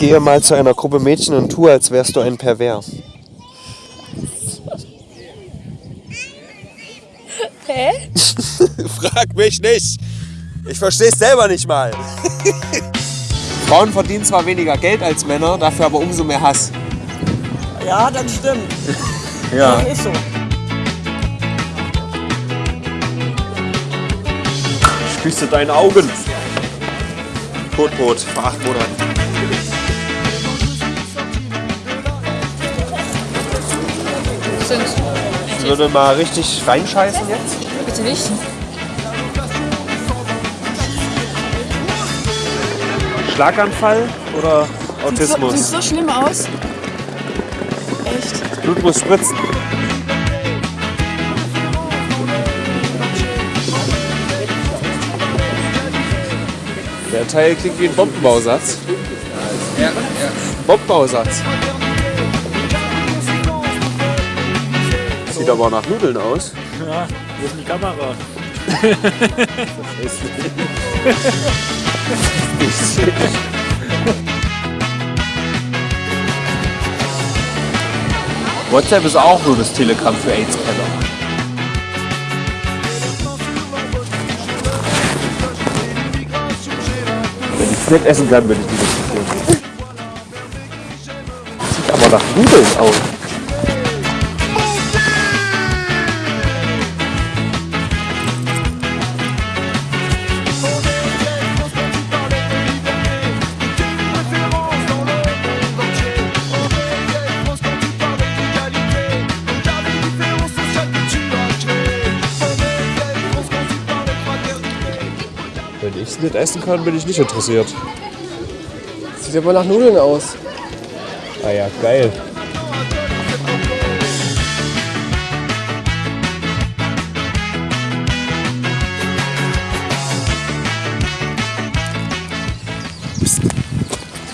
Gehe mal zu einer Gruppe Mädchen und tue, als wärst du ein Pervers. Hä? Frag mich nicht. Ich versteh's selber nicht mal. Frauen verdienen zwar weniger Geld als Männer, dafür aber umso mehr Hass. Ja, das stimmt. Ja. Ist so. Ich küsse deine Augen. Totbrot, vor acht Monaten. Sind. Ich würde mal richtig reinscheißen jetzt. Bitte nicht. Schlaganfall oder Sieht Autismus? so schlimm aus. Echt. Blut muss spritzen. Der Teil klingt wie ein Bombenbausatz. Ja, ja. Bombenbausatz. Sieht aber nach Nudeln aus. Ja, wo ist die Kamera? WhatsApp ist auch nur das Telegramm für AIDS-Keller. Wenn ich es nicht essen kann, würde ich nicht. Sieht aber nach Nudeln aus. Wenn ich es nicht essen kann, bin ich nicht interessiert. Sieht aber nach Nudeln aus. Ah ja, geil.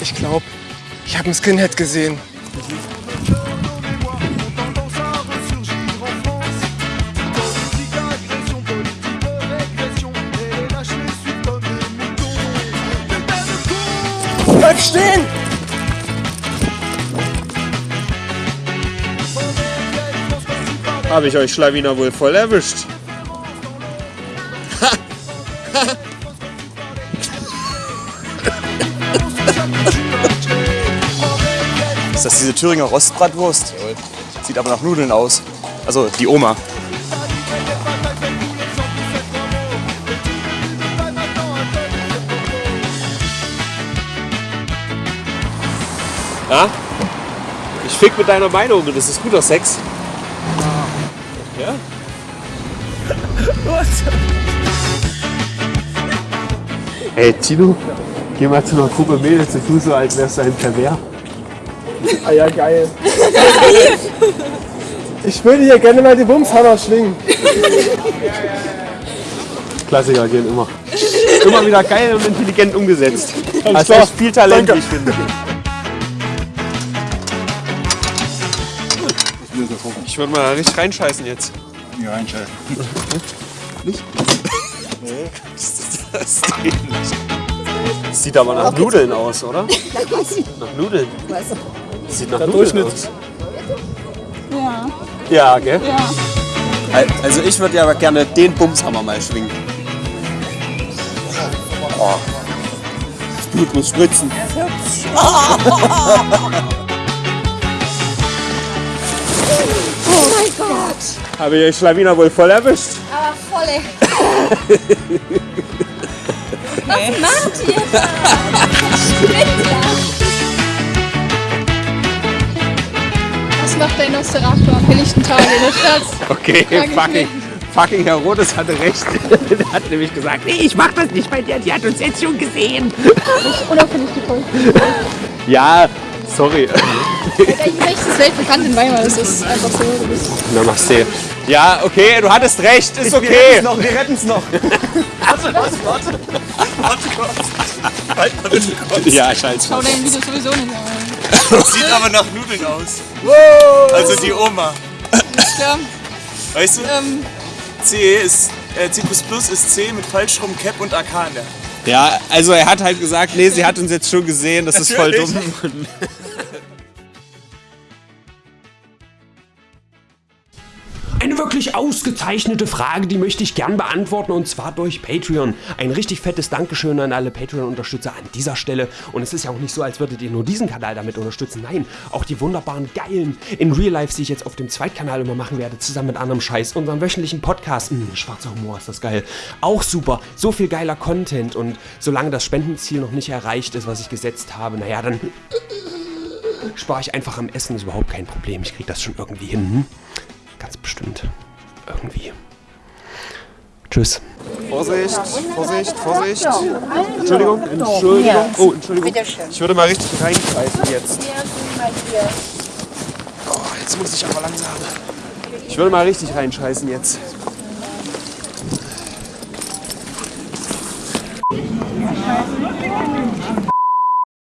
Ich glaube, ich habe einen Skinhead gesehen. Stehen! Habe ich euch Schlawiner wohl voll erwischt. Ist das diese Thüringer Rostbratwurst? Sieht aber nach Nudeln aus. Also die Oma. Ja? Ich fick mit deiner Meinung und das ist guter Sex. Ja? Hey Tino, geh mal zu einer Gruppe Mädels und tu so, als wärst du ein Pervers. Ah ja, geil. Ich würde hier gerne mal die Bumshammer schwingen. Klassiker gehen immer. Immer wieder geil und intelligent umgesetzt. Klar. echt viel Talent, Danke. wie ich finde. Ich würde mal richtig reinscheißen jetzt. Ja, einschalten. Das geht nicht. Sieht aber nach Nudeln aus, oder? Nach Nudeln. Sieht nach Nudeln aus. Ja. Ja, gell? Ja. Al- Also ich würde ja aber gerne den Bumshammer mal schwingen. Oh. Das Blut muss spritzen. Gott. Habe ich euch Schlawiner wohl voll erwischt? Aber volle. Was macht ihr da? Was macht der Nosferatu am helllichten Tage in der Stadt? Okay, fucking, fucking Herr Rodes hatte recht. Der hat nämlich gesagt, nee, ich mach das nicht bei dir, die hat uns jetzt schon gesehen. Unauffällig gefolgt. Ja, sorry. Der Recht ist weltbekannt in Weimar, das ist einfach so. Namaste. Ja, okay, du hattest recht, ist okay. noch, wir retten es noch. Ja, scheiße. schau dein Video sowieso nicht an. Sieht aber nach Nudeln aus. Also die Oma. Ist klar. Weißt du, Ähm, C ist, äh, C++ ist C mit Falschrum, Cap und AK in der. Ja, also er hat halt gesagt, nee, sie hat uns jetzt schon gesehen, das ist voll dumm. Eine wirklich ausgezeichnete Frage, die möchte ich gern beantworten und zwar durch Patreon. Ein richtig fettes Dankeschön an alle Patreon-Unterstützer an dieser Stelle. Und es ist ja auch nicht so, als würdet ihr nur diesen Kanal damit unterstützen. Nein, auch die wunderbaren, geilen in Real Life, die ich jetzt auf dem Zweitkanal immer machen werde, zusammen mit anderem Scheiß. Unseren wöchentlichen Podcast. Mh, schwarzer Humor ist das geil. Auch super. So viel geiler Content. Und solange das Spendenziel noch nicht erreicht ist, was ich gesetzt habe, naja, dann spare ich einfach am Essen. Ist überhaupt kein Problem. Ich kriege das schon irgendwie hin. Hm? Ganz bestimmt. Irgendwie. Tschüss. Vorsicht, Vorsicht, Vorsicht. Entschuldigung, Entschuldigung. Oh, Entschuldigung. Ich würde mal richtig reingreifen jetzt. Oh, jetzt muss ich aber langsam. Ich würde mal richtig reinscheißen jetzt.